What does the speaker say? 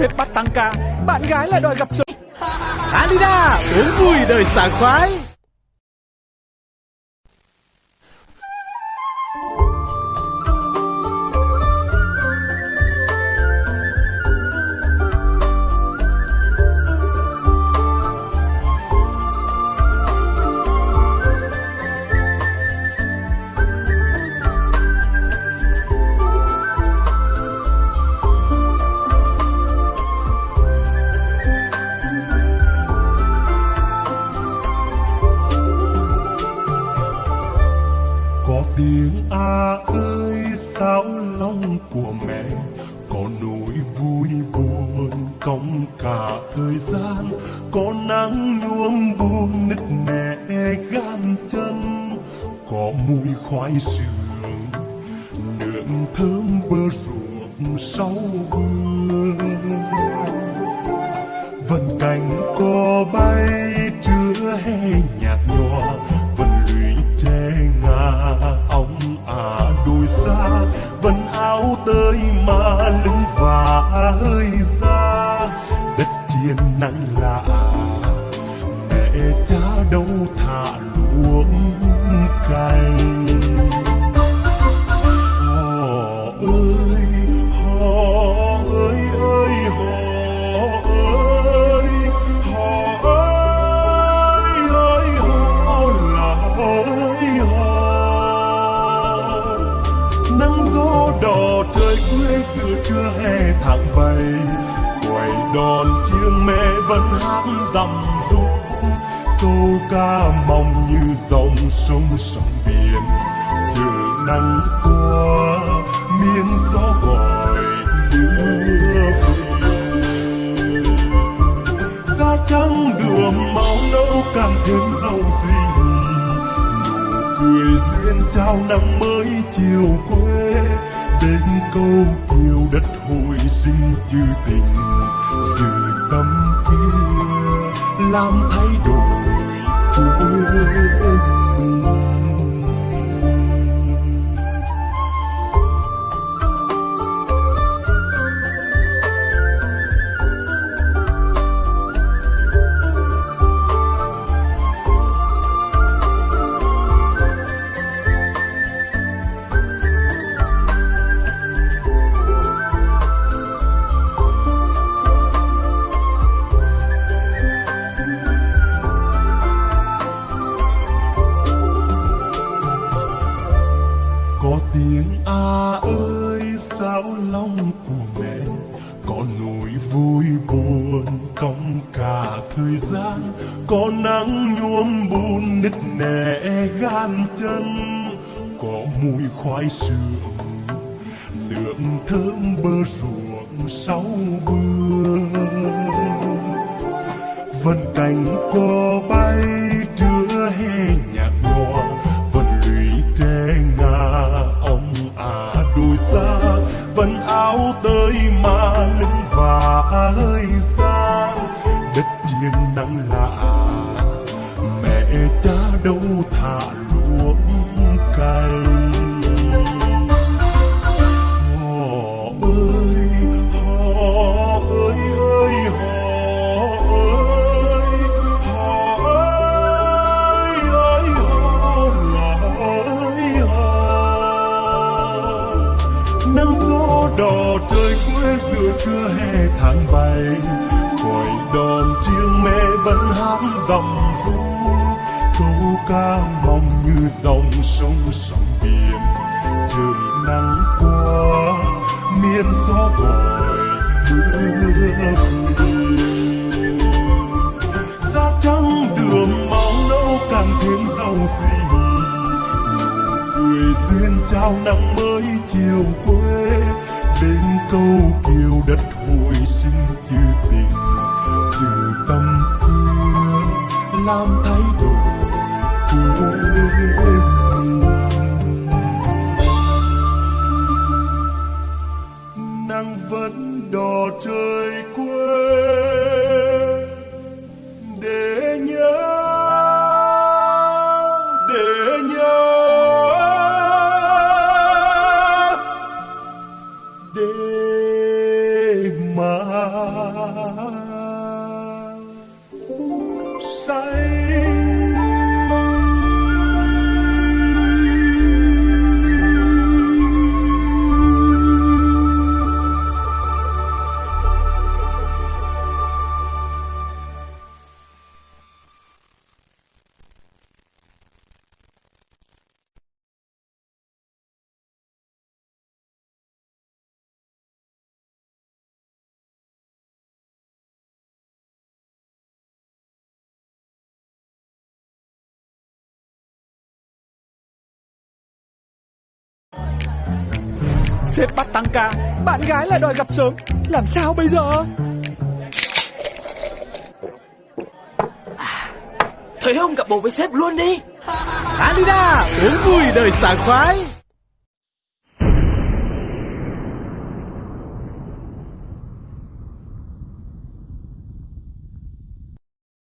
sếp bắt tăng ca, bạn gái lại đòi gặp sớm. Alida, uống vui đời sảng khoái. Cả thời gian, có nắng nhuốm buông nứt nẻ gan chân, có mùi khoai sườn nương thơm bơ ruộng sau mưa đỏ trời quê xưa trưa hè tháng bảy, quầy đòn chiêng mẹ vẫn hát dằm rung câu ca mong như dòng sông sông biển. Chờ nắng qua miên gió gọi đưa về. Da trắng đường máu nâu càng thêm giàu gì nụ cười duyên trao nắng mới chiều quê câu kiều đất hồi sinh chữ tình chữ tâm kia làm thay buồn cong cả thời gian, có nắng nhuốm bùn nứt nẻ gan chân, có mùi khoai sườn, lượng thơm bơ ruộng sau mưa vân cánh con cha đâu thả luống cày họ ơi họ ơi ơi, họ ơi họ ơi ơi, họ là ơi, họ. Nắng gió đỏ trời quê giữa trưa hè tháng bảy còi đòn chiêng mẹ vẫn hát dằm ru ca mong như dòng sông sóng biển. Chờ nắng qua, miên gió gọi, mưa. Xa da trắng đường máu nâu càng thêm giàu suy nghĩ. Cười duyên trao nắng mới chiều quê đến câu kiều đất hồi sinh chữ tình. Chữ tâm thương, làm vẫn đỏ trời Sếp bắt tăng ca. Bạn gái lại đòi gặp sớm. Làm sao bây giờ? Thời không gặp bồ với sếp luôn đi. Alida uống vui đời sảng khoái